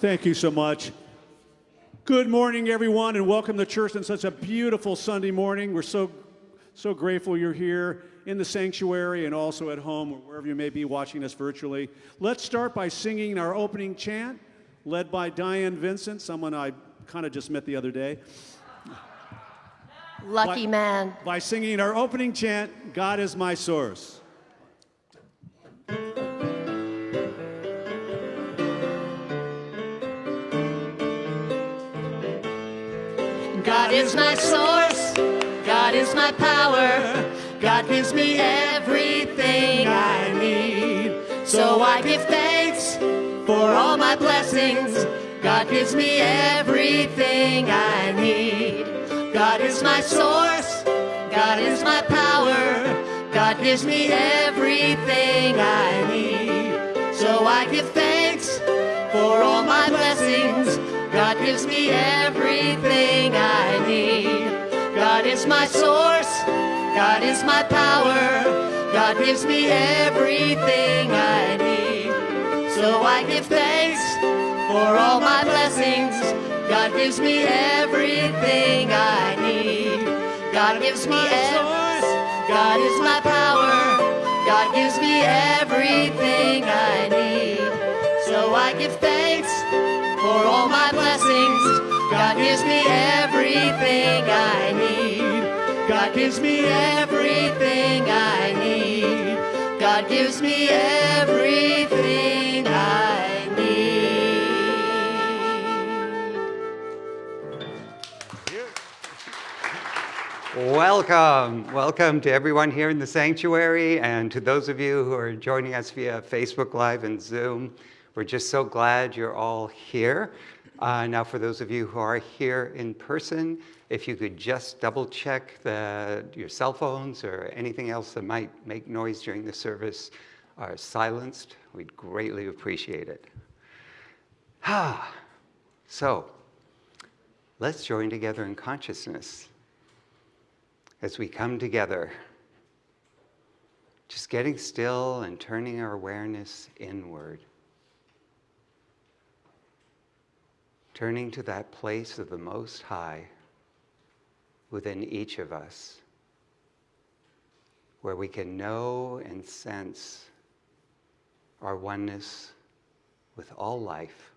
Thank you so much. Good morning, everyone, and welcome to church on such a beautiful Sunday morning. We're so, so grateful you're here in the sanctuary and also at home or wherever you may be watching us virtually. Let's start by singing our opening chant, led by Diane Vincent, someone I kind of just met the other day. Lucky by, man. By singing our opening chant, God is my source. Is my source, God is my power, God gives me everything I need. So I give thanks for all my blessings. God gives me everything I need. God is my source, God is my power, God gives me everything I need. So I give thanks for all my blessings. God gives me everything I need. God is my source. God is my power. God gives me everything I need. So I give thanks for all my blessings. God gives me everything I need. God gives me source. God is my power. God gives me everything I need. So I give thanks for all my blessings. God gives me everything I need. God gives me everything I need. God gives me everything I need. Welcome. Welcome to everyone here in the sanctuary and to those of you who are joining us via Facebook Live and Zoom. We're just so glad you're all here. Uh, now, for those of you who are here in person, if you could just double check the, your cell phones or anything else that might make noise during the service are silenced, we'd greatly appreciate it. Ah, so let's join together in consciousness as we come together, just getting still and turning our awareness inward. Turning to that place of the Most High within each of us, where we can know and sense our oneness with all life,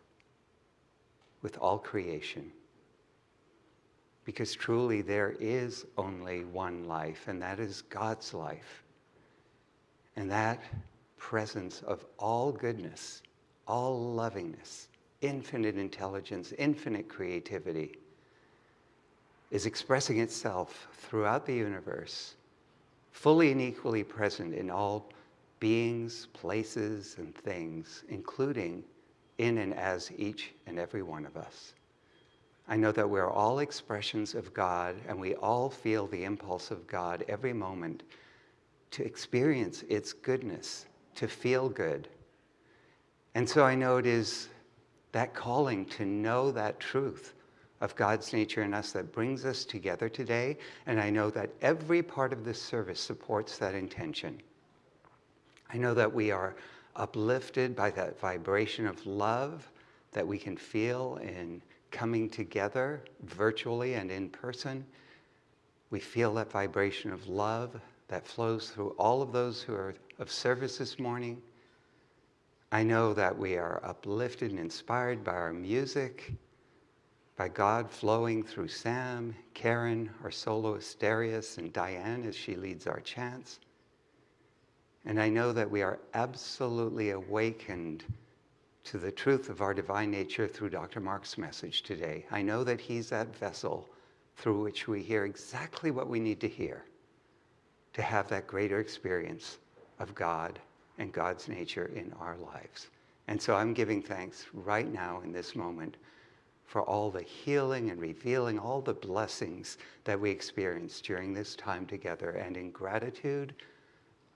with all creation. Because truly there is only one life, and that is God's life. And that presence of all goodness, all lovingness, infinite intelligence, infinite creativity is expressing itself throughout the universe, fully and equally present in all beings, places, and things, including in and as each and every one of us. I know that we're all expressions of God, and we all feel the impulse of God every moment to experience its goodness, to feel good. And so I know it is that calling to know that truth of God's nature in us that brings us together today. And I know that every part of this service supports that intention. I know that we are uplifted by that vibration of love that we can feel in coming together virtually and in person. We feel that vibration of love that flows through all of those who are of service this morning. I know that we are uplifted and inspired by our music, by God flowing through Sam, Karen, our soloist Darius, and Diane as she leads our chants. And I know that we are absolutely awakened to the truth of our divine nature through Dr. Mark's message today. I know that he's that vessel through which we hear exactly what we need to hear to have that greater experience of God and God's nature in our lives. And so I'm giving thanks right now in this moment for all the healing and revealing, all the blessings that we experience during this time together. And in gratitude,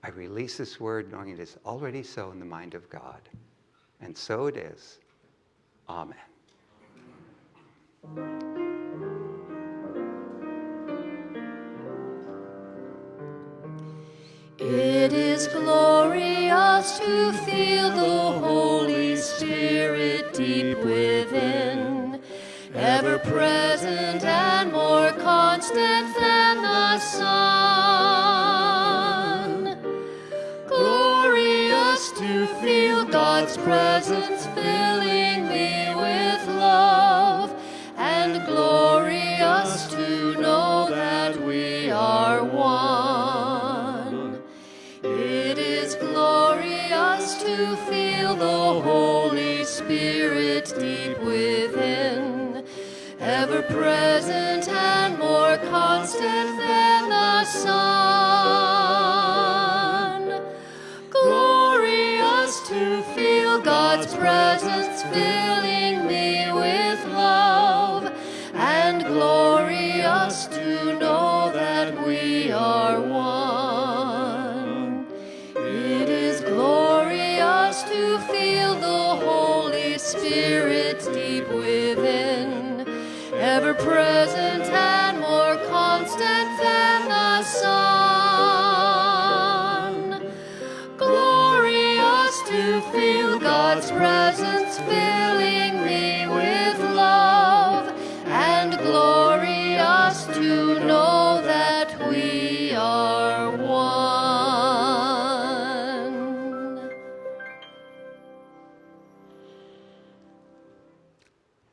I release this word knowing it is already so in the mind of God. And so it is. Amen. Is glorious to feel the Holy Spirit Spirit deep within, ever present and more constant than the sun. Glorious to feel God's presence present and more constant than the sun. Glorious to feel God's presence present and more constant than the sun. Glorious to feel God's presence filling me with love, and glorious to know that we are one.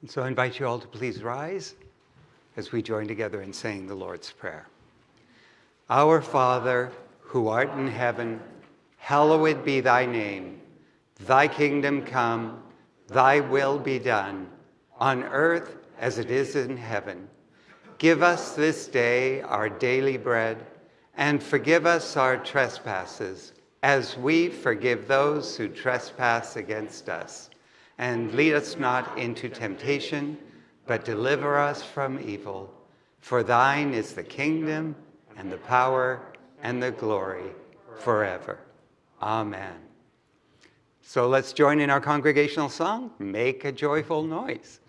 And so I invite you all to please rise as we join together in saying the Lord's Prayer. Our Father, who art in heaven, hallowed be thy name. Thy kingdom come, thy will be done, on earth as it is in heaven. Give us this day our daily bread, and forgive us our trespasses, as we forgive those who trespass against us. And lead us not into temptation, but deliver us from evil. For thine is the kingdom, and the power, and the glory, forever. Amen. So let's join in our congregational song, Make a Joyful Noise.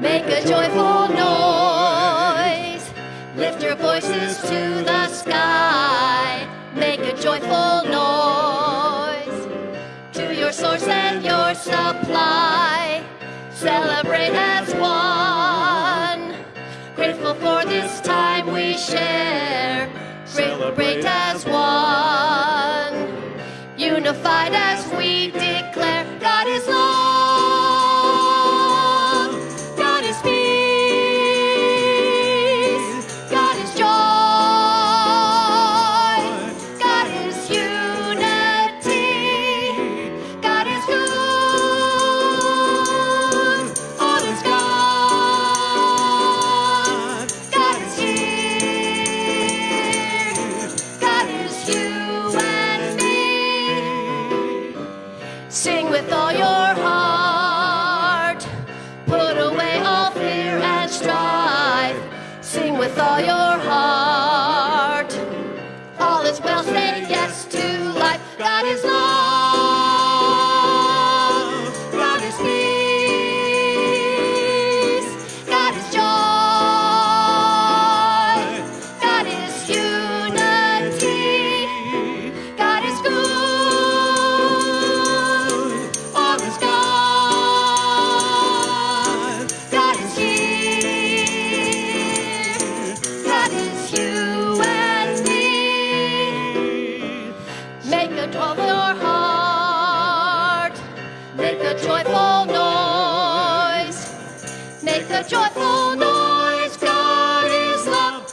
Make a joyful noise. Lift your voices to the joyful noise to your source and your supply. Celebrate as one. Grateful for this time we share. Celebrate as one. Unified a joyful noise. God is love.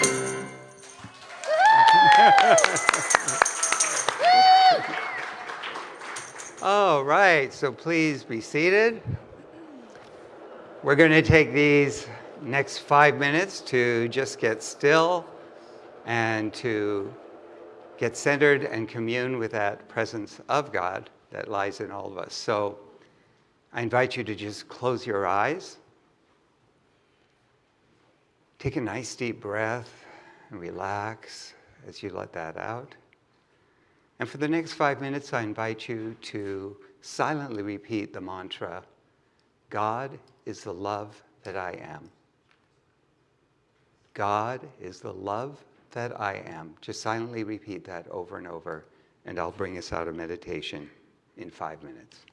All right, so please be seated. We're going to take these next five minutes to just get still and to get centered and commune with that presence of God that lies in all of us. So I invite you to just close your eyes. Take a nice deep breath and relax as you let that out. And for the next five minutes, I invite you to silently repeat the mantra God is the love that I am. God is the love that I am. Just silently repeat that over and over, and I'll bring us out of meditation in five minutes.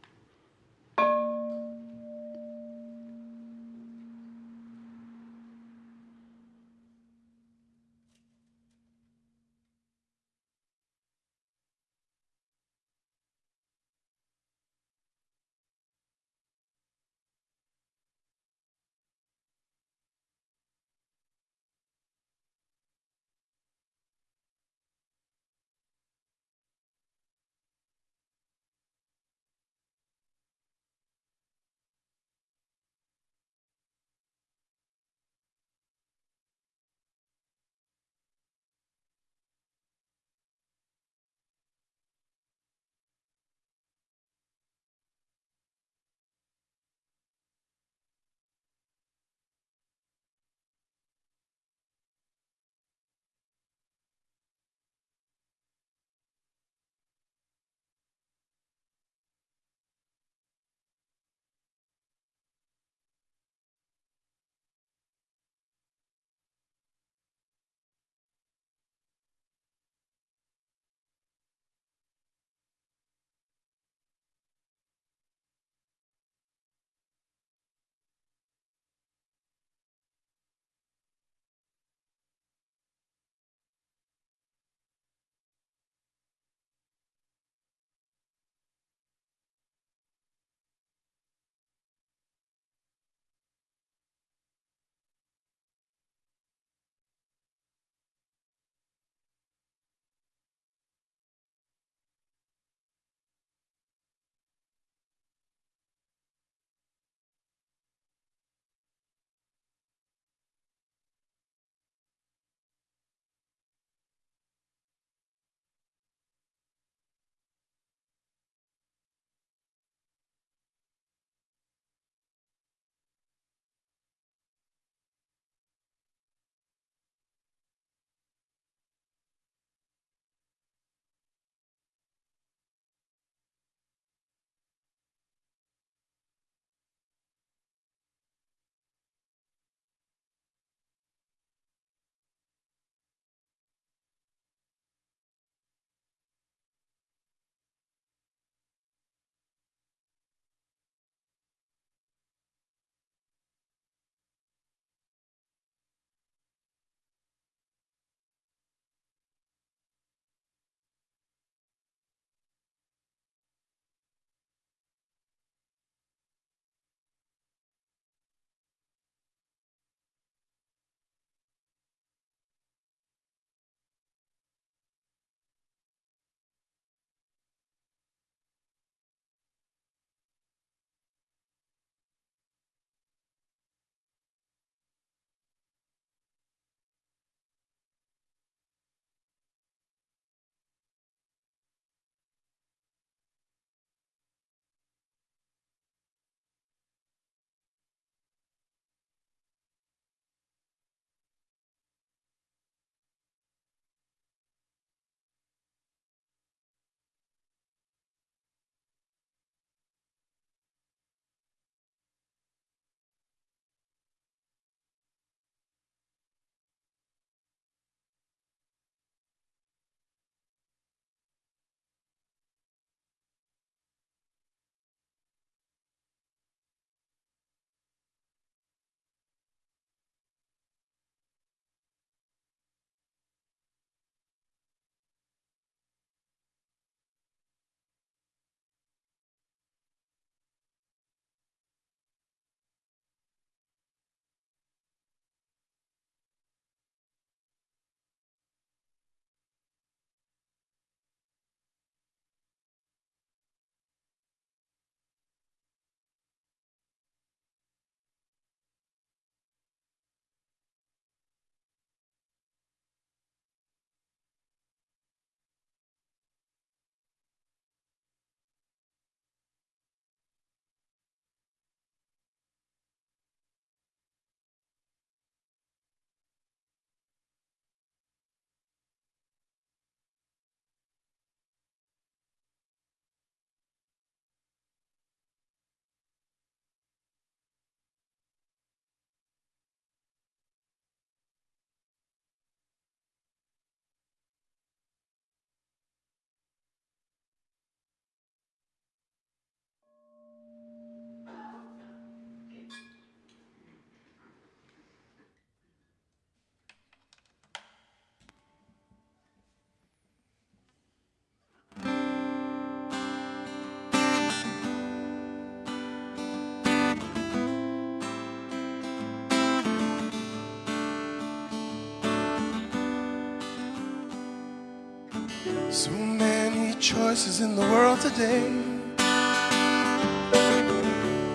So many choices in the world today.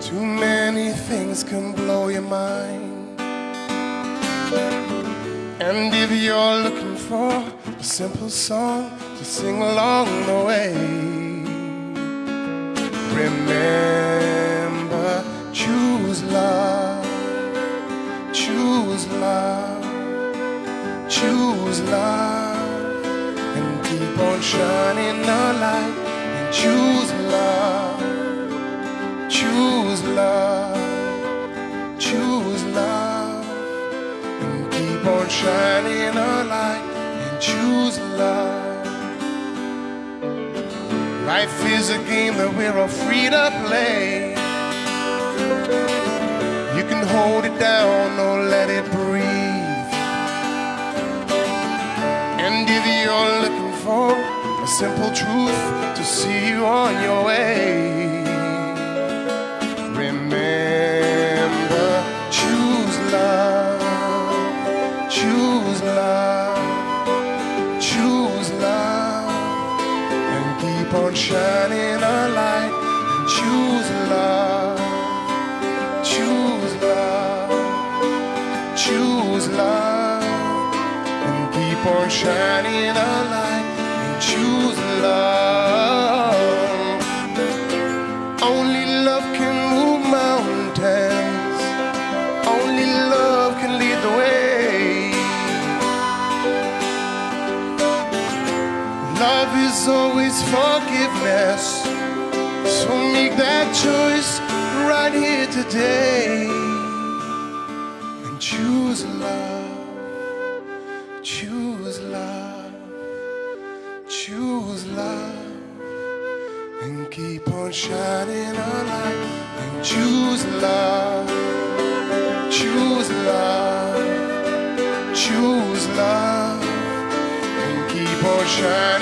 Too many things can blow your mind. And if you're looking for a simple song to sing along the way, remember choose love, choose love, choose love, on shining the light and choose love, choose love, choose love, and keep on shining a light and choose love. Life is a game that we're all free to play. You can hold it down or let it breathe. A simple truth to see you on your way, remember choose love, choose love, choose love, and keep on shining a light. Choose love, choose love, choose love, and keep on shining a light Is always forgiveness. So make that choice right here today. And choose love. Choose love. Choose love. And keep on shining a light. And choose love. Choose love. Choose love and keep on shining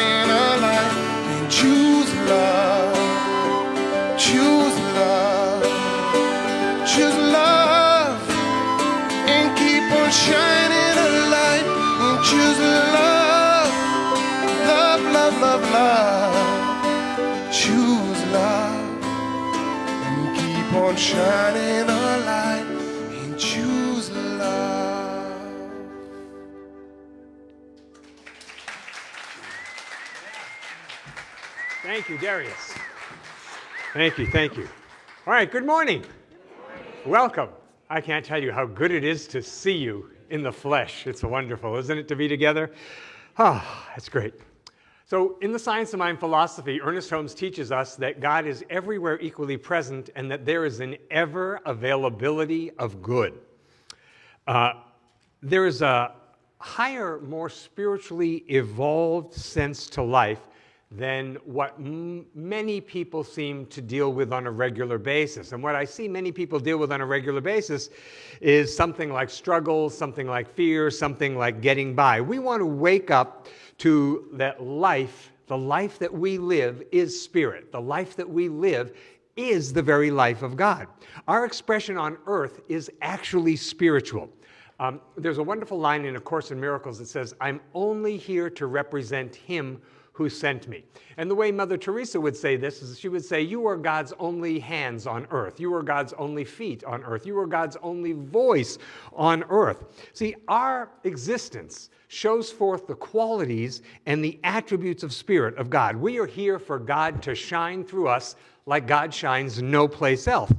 shining a light and choose love Thank you, Darius. Thank you, thank you. All right, good morning. Welcome. I can't tell you how good it is to see you in the flesh. It's wonderful, isn't it, to be together? Ah, that's great. So, in the Science of Mind philosophy, Ernest Holmes teaches us that God is everywhere equally present and that there is an ever availability of good. Uh, there is a higher, more spiritually evolved sense to life than what many people seem to deal with on a regular basis. And what I see many people deal with on a regular basis is something like struggle, something like fear, something like getting by. We want to wake up to that life, the life that we live is spirit. The life that we live is the very life of God. Our expression on earth is actually spiritual. Um, there's a wonderful line in A Course in Miracles that says, I'm only here to represent Him who sent me. And the way Mother Teresa would say this is she would say, You are God's only hands on earth. You are God's only feet on earth. You are God's only voice on earth. See, our existence shows forth the qualities and the attributes of Spirit of God. We are here for God to shine through us like God shines no place else.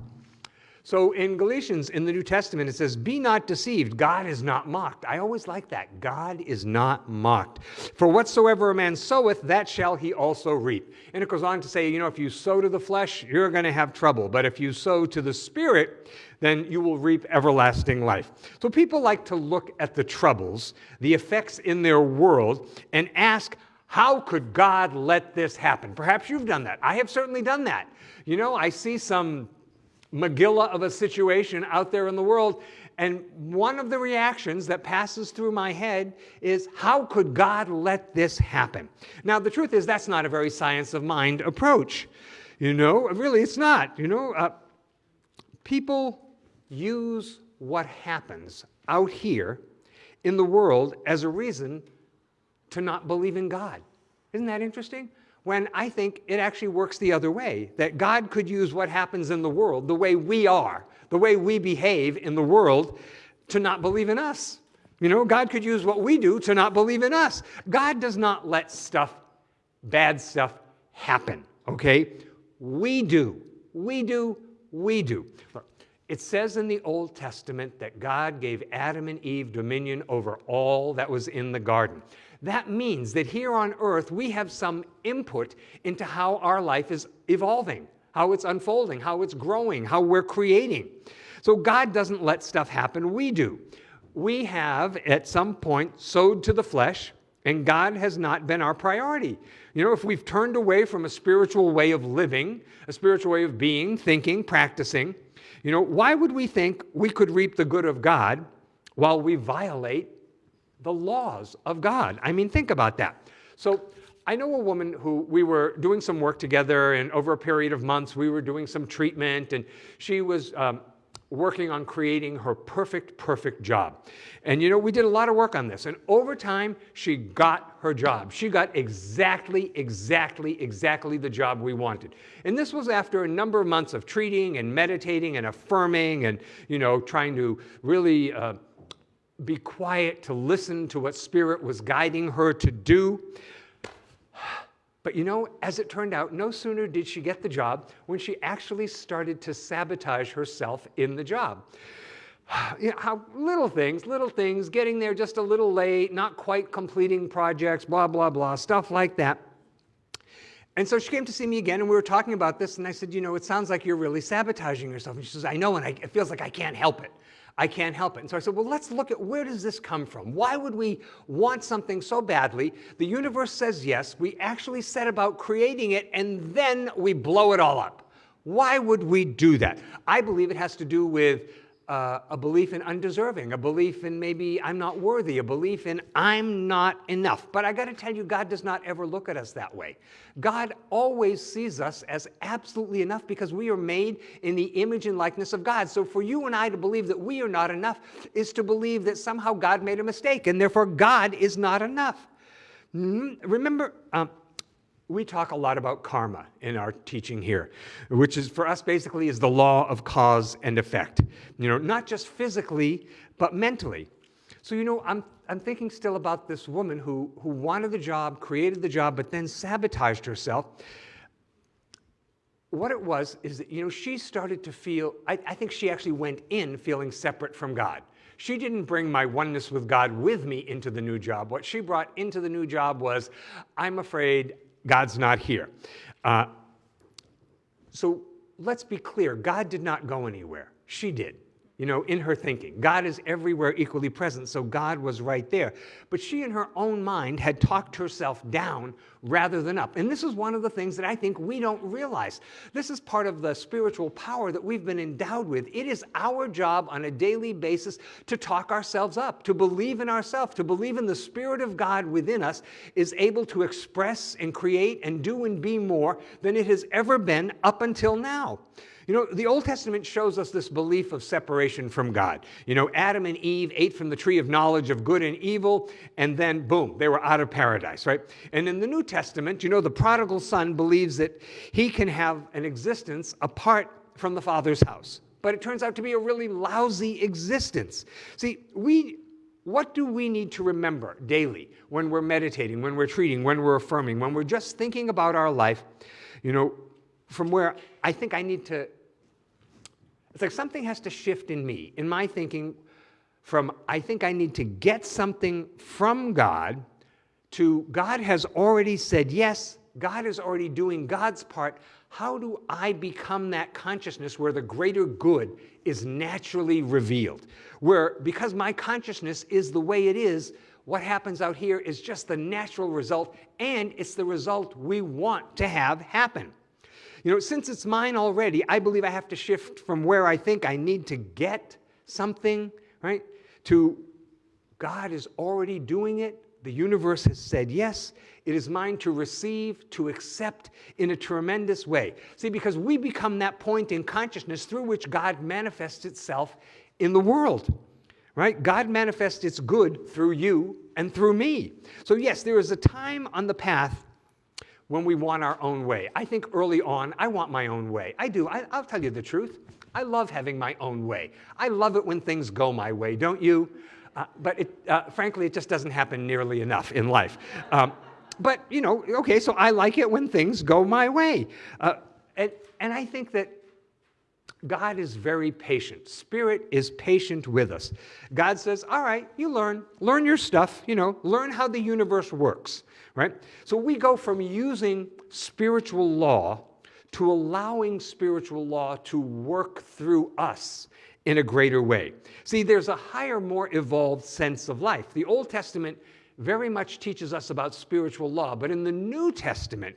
So in Galatians, in the New Testament, it says, Be not deceived, God is not mocked. I always like that. God is not mocked. For whatsoever a man soweth, that shall he also reap. And it goes on to say, you know, if you sow to the flesh, you're going to have trouble. But if you sow to the Spirit, then you will reap everlasting life. So people like to look at the troubles, the effects in their world, and ask, how could God let this happen? Perhaps you've done that. I have certainly done that. You know, I see some Megillah of a situation out there in the world. And one of the reactions that passes through my head is, how could God let this happen? Now, the truth is, that's not a very science of mind approach. You know, really, it's not. You know, uh, people use what happens out here in the world as a reason to not believe in God. Isn't that interesting? When I think it actually works the other way, that God could use what happens in the world, the way we are, the way we behave in the world, to not believe in us. You know, God could use what we do to not believe in us. God does not let stuff, bad stuff, happen, okay? We do. We do. We do. Look, it says in the Old Testament that God gave Adam and Eve dominion over all that was in the garden. That means that here on earth we have some input into how our life is evolving, how it's unfolding, how it's growing, how we're creating. So God doesn't let stuff happen, we do. We have at some point sowed to the flesh, and God has not been our priority. You know, if we've turned away from a spiritual way of living, a spiritual way of being, thinking, practicing, you know, why would we think we could reap the good of God while we violate the laws of God? I mean, think about that. So, I know a woman who we were doing some work together, and over a period of months, we were doing some treatment, and she was um, working on creating her perfect, perfect job. And you know, we did a lot of work on this. And over time, she got her job. She got exactly, exactly, exactly the job we wanted. And this was after a number of months of treating and meditating and affirming and, you know, trying to really uh, be quiet to listen to what Spirit was guiding her to do. But you know, as it turned out, no sooner did she get the job when she actually started to sabotage herself in the job. You know, how little things, little things, getting there just a little late, not quite completing projects, blah, blah, blah, stuff like that. And so she came to see me again, and we were talking about this, and I said, You know, it sounds like you're really sabotaging yourself. And she says, I know, and I, it feels like I can't help it. I can't help it. And so I said, well, let's look at where does this come from? Why would we want something so badly? The universe says yes. We actually set about creating it, and then we blow it all up. Why would we do that? I believe it has to do with uh, a belief in undeserving, a belief in maybe I'm not worthy, a belief in I'm not enough. But I got to tell you, God does not ever look at us that way. God always sees us as absolutely enough because we are made in the image and likeness of God. So for you and I to believe that we are not enough is to believe that somehow God made a mistake and therefore God is not enough. Hmm? Remember, um, we talk a lot about karma in our teaching here, which is for us basically is the law of cause and effect. You know, not just physically, but mentally. So, you know, I'm, I'm thinking still about this woman who, who wanted the job, created the job, but then sabotaged herself. What it was is that, you know, she started to feel, I, I think she actually went in feeling separate from God. She didn't bring my oneness with God with me into the new job. What she brought into the new job was, I'm afraid God's not here. Uh, so let's be clear. God did not go anywhere, she did you know, in her thinking. God is everywhere equally present, so God was right there. But she, in her own mind, had talked herself down rather than up. And this is one of the things that I think we don't realize. This is part of the spiritual power that we've been endowed with. It is our job on a daily basis to talk ourselves up, to believe in ourselves, to believe in the Spirit of God within us is able to express and create and do and be more than it has ever been up until now. You know, the Old Testament shows us this belief of separation from God. You know, Adam and Eve ate from the tree of knowledge of good and evil, and then boom, they were out of paradise, right? And in the New Testament, you know, the prodigal son believes that he can have an existence apart from the Father's house. But it turns out to be a really lousy existence. See, we what do we need to remember daily when we're meditating, when we're treating, when we're affirming, when we're just thinking about our life? You know, from where I think I need to, it's like something has to shift in me, in my thinking, from I think I need to get something from God to God has already said yes, God is already doing God's part. How do I become that consciousness where the greater good is naturally revealed? Where, because my consciousness is the way it is, what happens out here is just the natural result, and it's the result we want to have happen. You know, since it's mine already, I believe I have to shift from where I think I need to get something, right, to God is already doing it. The universe has said yes. It is mine to receive, to accept in a tremendous way. See, because we become that point in consciousness through which God manifests itself in the world, right? God manifests its good through you and through me. So, yes, there is a time on the path when we want our own way. I think early on, I want my own way. I do. I, will tell you the truth. I love having my own way. I love it when things go my way, don't you? Uh, but it, uh, frankly, it just doesn't happen nearly enough in life. Um, but, you know, okay, so I like it when things go my way. Uh, and, and I think that God is very patient. Spirit is patient with us. God says, All right, you learn, learn your stuff, you know, learn how the universe works, right? So we go from using spiritual law to allowing spiritual law to work through us in a greater way. See, there's a higher, more evolved sense of life. The Old Testament very much teaches us about spiritual law, but in the New Testament,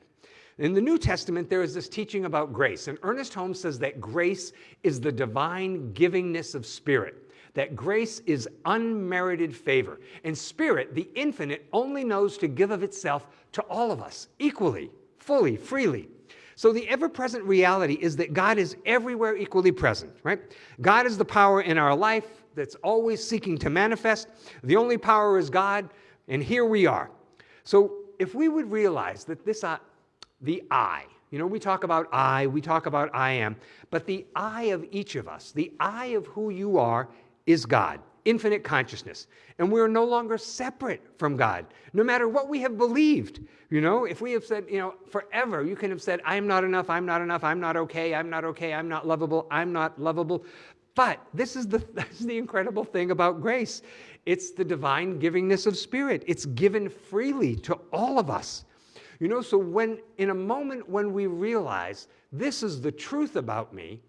in the New Testament, there is this teaching about grace. And Ernest Holmes says that grace is the divine givingness of spirit, that grace is unmerited favor. And spirit, the infinite, only knows to give of itself to all of us equally, fully, freely. So the ever present reality is that God is everywhere equally present, right? God is the power in our life that's always seeking to manifest. The only power is God, and here we are. So if we would realize that this uh, the I. You know, we talk about I, we talk about I am, but the I of each of us, the I of who you are, is God, infinite consciousness. And we're no longer separate from God, no matter what we have believed. You know, if we have said, you know, forever, you can have said, I'm not enough, I'm not enough, I'm not okay, I'm not okay, I'm not lovable, I'm not lovable. But this is the, this is the incredible thing about grace it's the divine givingness of spirit, it's given freely to all of us. You know, so when, in a moment when we realize this is the truth about me,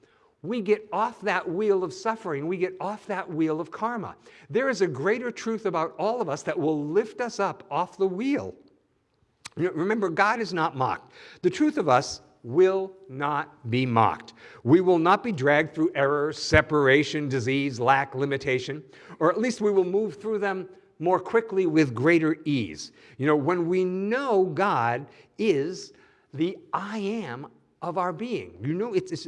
we get off that wheel of suffering. We get off that wheel of karma. There is a greater truth about all of us that will lift us up off the wheel. Remember, God is not mocked. The truth of us will not be mocked. We will not be dragged through error, separation, disease, lack, limitation, or at least we will move through them more quickly with greater ease. You know, when we know God is the I am of our being. You know, it's, it's,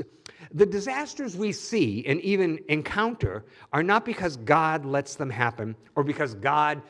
the disasters we see and even encounter are not because God lets them happen or because God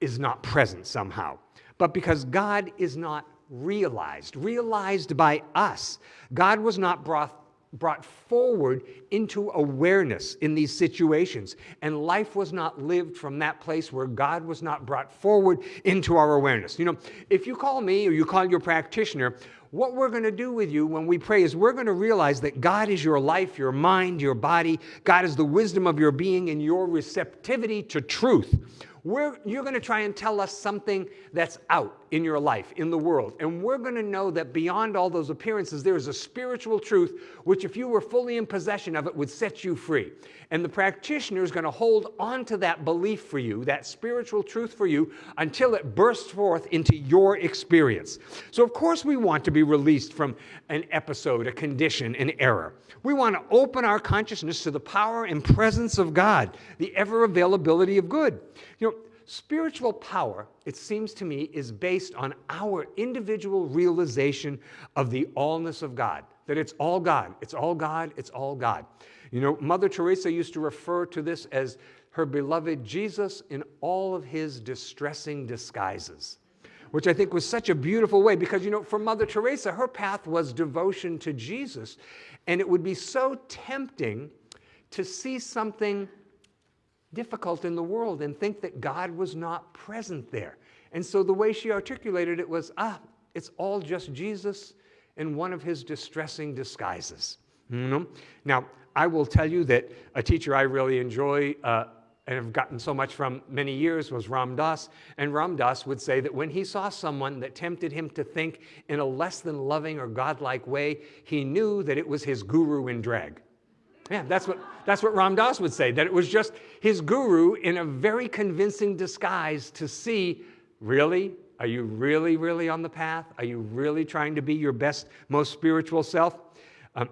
is not present somehow, but because God is not realized, realized by us. God was not brought brought forward into awareness in these situations. And life was not lived from that place where God was not brought forward into our awareness. You know, if you call me or you call your practitioner, what we're going to do with you when we pray is we're going to realize that God is your life, your mind, your body. God is the wisdom of your being and your receptivity to truth. We're, you're going to try and tell us something that's out in your life, in the world. And we're going to know that beyond all those appearances, there is a spiritual truth which, if you were fully in possession of it, would set you free. And the practitioner is going to hold on to that belief for you, that spiritual truth for you, until it bursts forth into your experience. So, of course, we want to be released from an episode, a condition, an error. We want to open our consciousness to the power and presence of God, the ever availability of good. You know, spiritual power, it seems to me, is based on our individual realization of the allness of God, that it's all God, it's all God, it's all God. You know, Mother Teresa used to refer to this as her beloved Jesus in all of his distressing disguises, which I think was such a beautiful way because, you know, for Mother Teresa, her path was devotion to Jesus. And it would be so tempting to see something difficult in the world and think that God was not present there. And so the way she articulated it was ah, it's all just Jesus in one of his distressing disguises. You know? Now, I will tell you that a teacher I really enjoy uh, and have gotten so much from many years was Ram Dass. And Ram Dass would say that when he saw someone that tempted him to think in a less than loving or godlike way, he knew that it was his guru in drag. Yeah, that's what, that's what Ram Dass would say, that it was just his guru in a very convincing disguise to see, really? Are you really, really on the path? Are you really trying to be your best, most spiritual self? Um,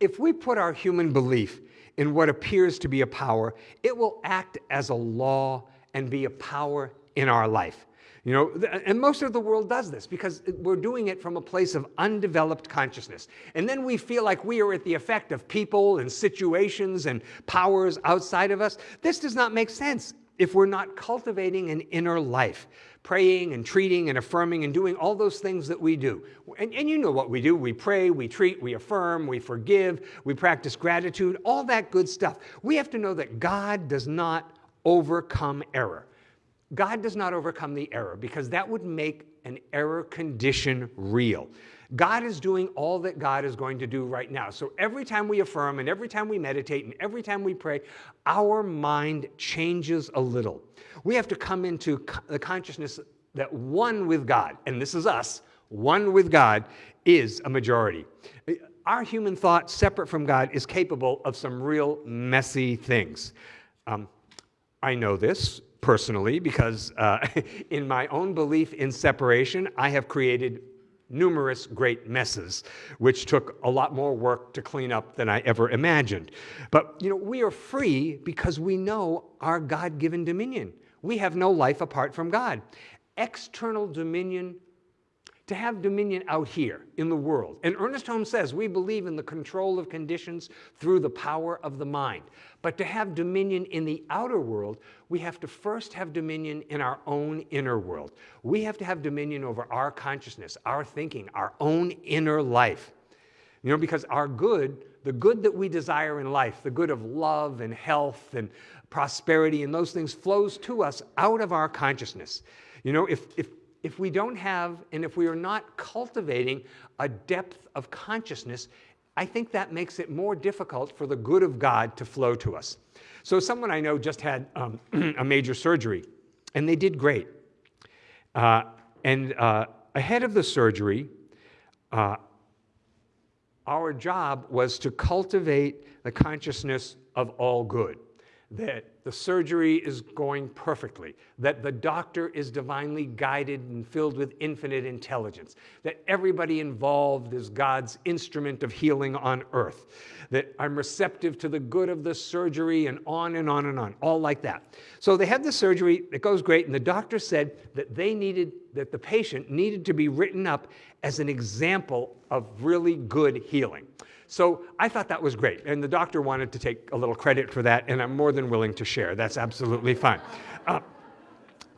if we put our human belief in what appears to be a power, it will act as a law and be a power in our life. You know, and most of the world does this because we're doing it from a place of undeveloped consciousness. And then we feel like we are at the effect of people and situations and powers outside of us. This does not make sense if we're not cultivating an inner life, praying and treating and affirming and doing all those things that we do. And, and, you know what we do we pray, we treat, we affirm, we forgive, we practice gratitude, all that good stuff. We have to know that God does not overcome error. God does not overcome the error because that would make an error condition real. God is doing all that God is going to do right now. So every time we affirm and every time we meditate and every time we pray, our mind changes a little. We have to come into the consciousness that one with God, and this is us, one with God is a majority. Our human thought, separate from God, is capable of some real messy things. Um, I know this personally because uh, in my own belief in separation, I have created numerous great messes, which took a lot more work to clean up than I ever imagined. But you know, we are free because we know our God-given dominion. We have no life apart from God. External dominion to have dominion out here in the world. And Ernest Holmes says we believe in the control of conditions through the power of the mind. But to have dominion in the outer world, we have to first have dominion in our own inner world. We have to have dominion over our consciousness, our thinking, our own inner life. You know, because our good, the good that we desire in life, the good of love and health and prosperity and those things flows to us out of our consciousness. You know, if, if if we don't have and if we are not cultivating a depth of consciousness, I think that makes it more difficult for the good of God to flow to us. So, someone I know just had um, a major surgery, and they did great. Uh, and uh, ahead of the surgery, uh, our job was to cultivate the consciousness of all good that the surgery is going perfectly, that the doctor is divinely guided and filled with infinite intelligence, that everybody involved is God's instrument of healing on earth, that I'm receptive to the good of the surgery, and on and on and on, all like that. So they had the surgery, it goes great, and the doctor said that they needed, that the patient needed to be written up as an example of really good healing. So I thought that was great. And the doctor wanted to take a little credit for that, and I'm more than willing to share. That's absolutely fine. Uh,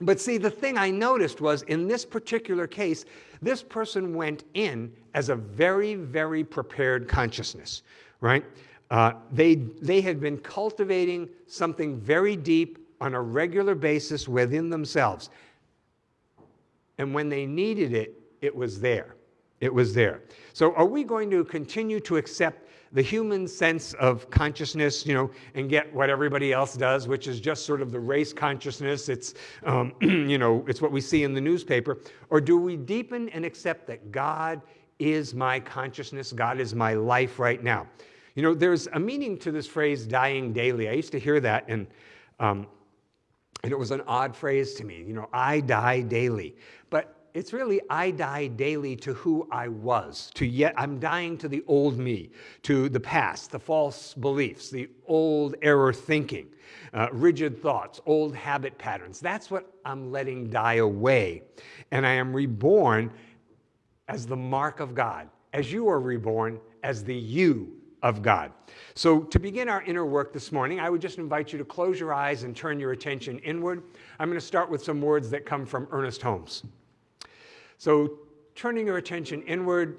but see, the thing I noticed was in this particular case, this person went in as a very, very prepared consciousness, right? Uh, they, they had been cultivating something very deep on a regular basis within themselves. And when they needed it, it was there. It was there. So are we going to continue to accept the human sense of consciousness, you know, and get what everybody else does, which is just sort of the race consciousness. It's, um, you know, it's what we see in the newspaper. Or do we deepen and accept that God is my consciousness, God is my life right now? You know, there's a meaning to this phrase, dying daily. I used to hear that, and, um, and it was an odd phrase to me. You know, I die daily. It's really I die daily to who I was, to yet I'm dying to the old me, to the past, the false beliefs, the old error thinking, uh, rigid thoughts, old habit patterns. That's what I'm letting die away. And I am reborn as the mark of God, as you are reborn as the you of God. So, to begin our inner work this morning, I would just invite you to close your eyes and turn your attention inward. I'm going to start with some words that come from Ernest Holmes. So, turning your attention inward,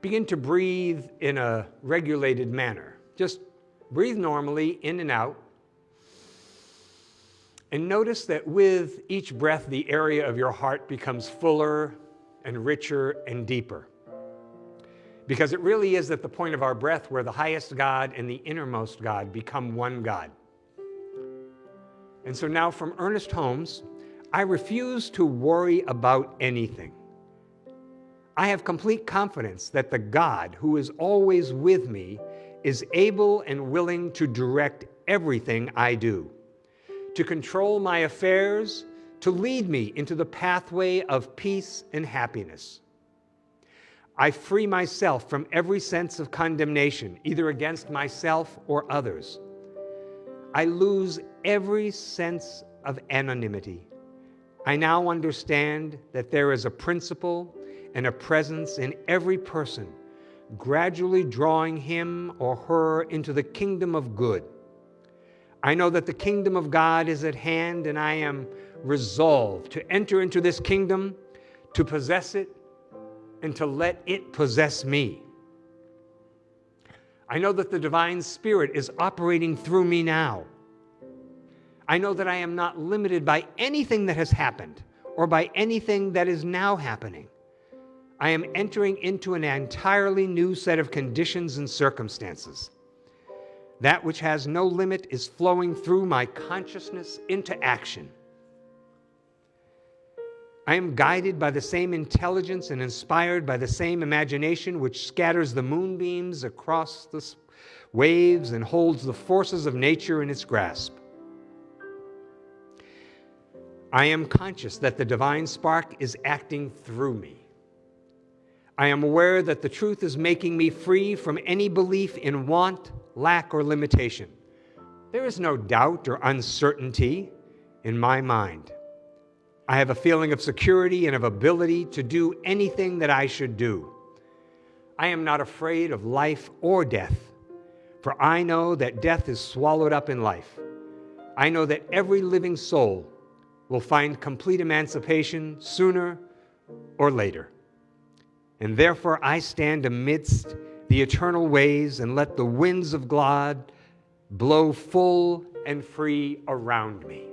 begin to breathe in a regulated manner. Just breathe normally in and out. And notice that with each breath, the area of your heart becomes fuller and richer and deeper. Because it really is at the point of our breath where the highest God and the innermost God become one God. And so now from Ernest Holmes, I refuse to worry about anything. I have complete confidence that the God who is always with me is able and willing to direct everything I do, to control my affairs, to lead me into the pathway of peace and happiness. I free myself from every sense of condemnation, either against myself or others. I lose every sense of anonymity. I now understand that there is a principle and a presence in every person, gradually drawing him or her into the kingdom of good. I know that the kingdom of God is at hand, and I am resolved to enter into this kingdom, to possess it, and to let it possess me. I know that the divine spirit is operating through me now. I know that I am not limited by anything that has happened or by anything that is now happening. I am entering into an entirely new set of conditions and circumstances. That which has no limit is flowing through my consciousness into action. I am guided by the same intelligence and inspired by the same imagination which scatters the moonbeams across the waves and holds the forces of nature in its grasp. I am conscious that the divine spark is acting through me. I am aware that the truth is making me free from any belief in want, lack, or limitation. There is no doubt or uncertainty in my mind. I have a feeling of security and of ability to do anything that I should do. I am not afraid of life or death, for I know that death is swallowed up in life. I know that every living soul will find complete emancipation sooner or later. And therefore I stand amidst the eternal ways and let the winds of God blow full and free around me.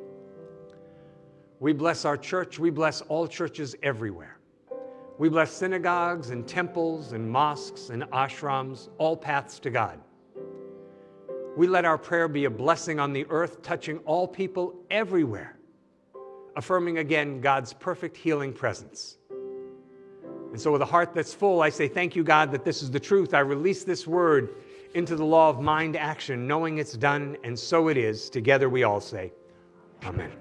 We bless our church. We bless all churches everywhere. We bless synagogues and temples and mosques and ashrams, all paths to God. We let our prayer be a blessing on the earth, touching all people everywhere, affirming again God's perfect healing presence. And so, with a heart that's full, I say, Thank you, God, that this is the truth. I release this word into the law of mind action, knowing it's done, and so it is. Together we all say, Amen.